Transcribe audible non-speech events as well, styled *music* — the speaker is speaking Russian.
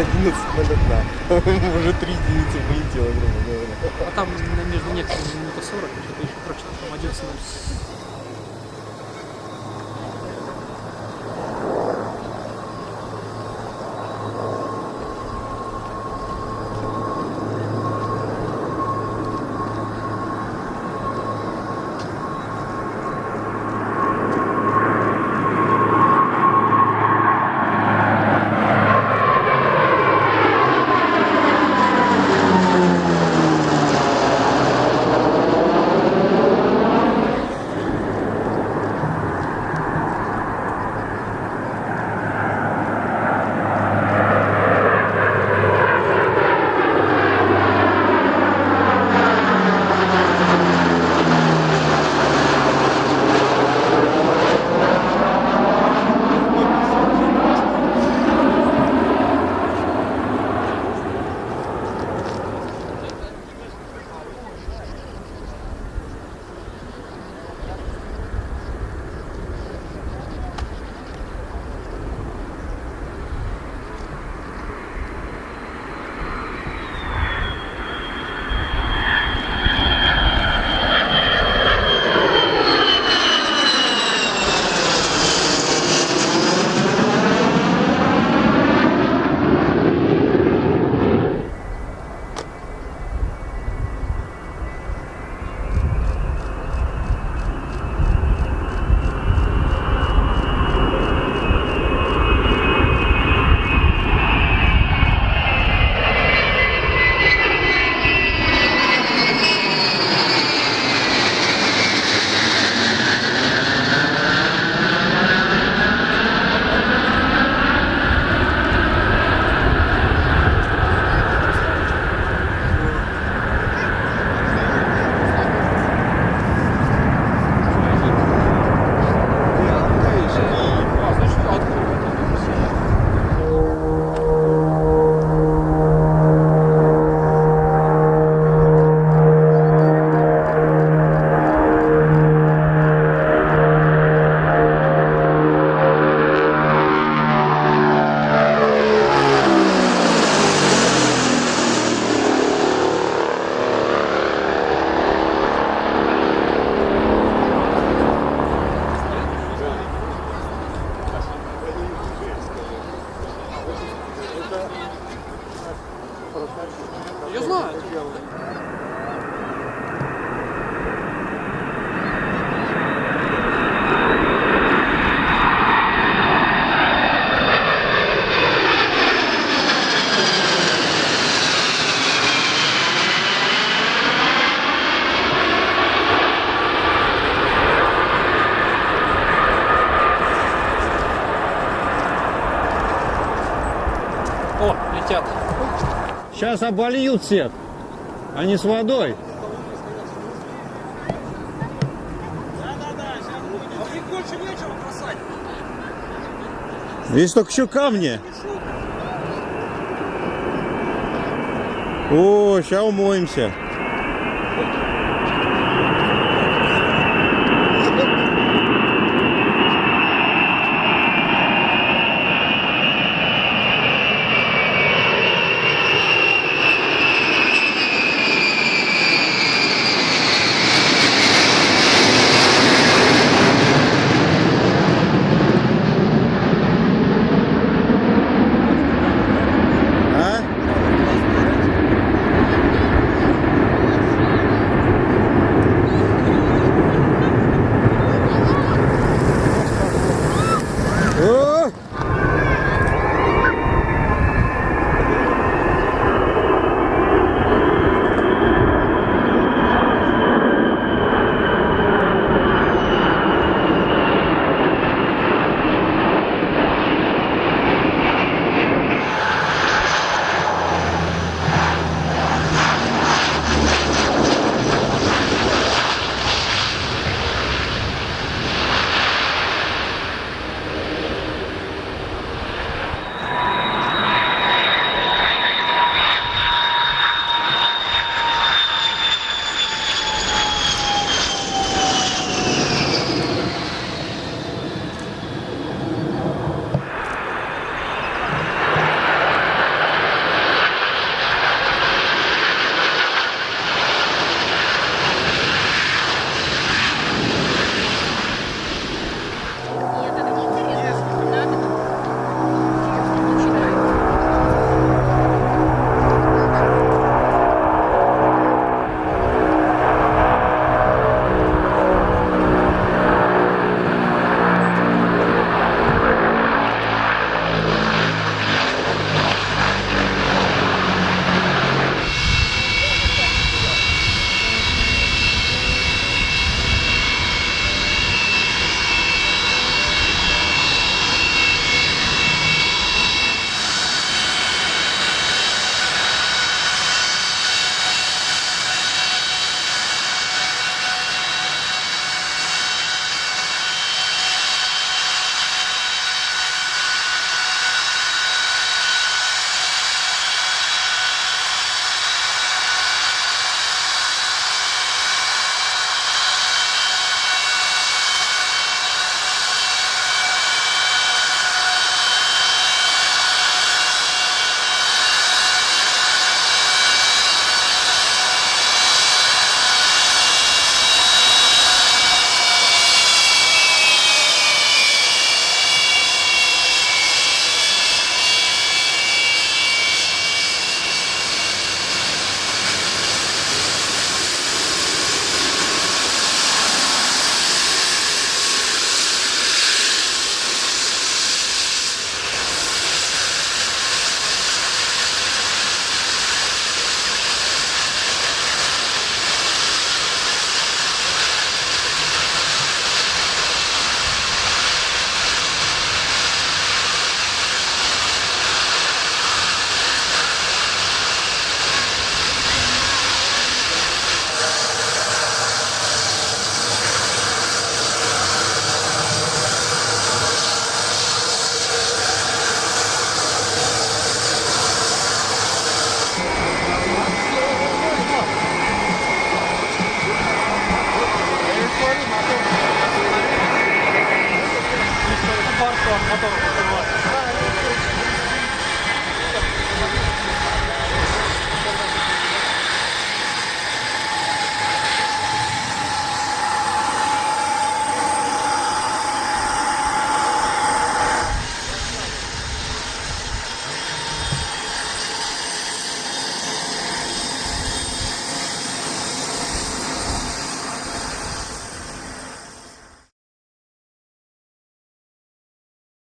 11.01. *laughs* Уже три единицы вылетело, грубо говоря. А там между некоторыми минута 40, что-то еще прочно, там 11 Я знаю. Сейчас обольют всех, а не с водой. Здесь только еще камни. О, сейчас умоемся. todo.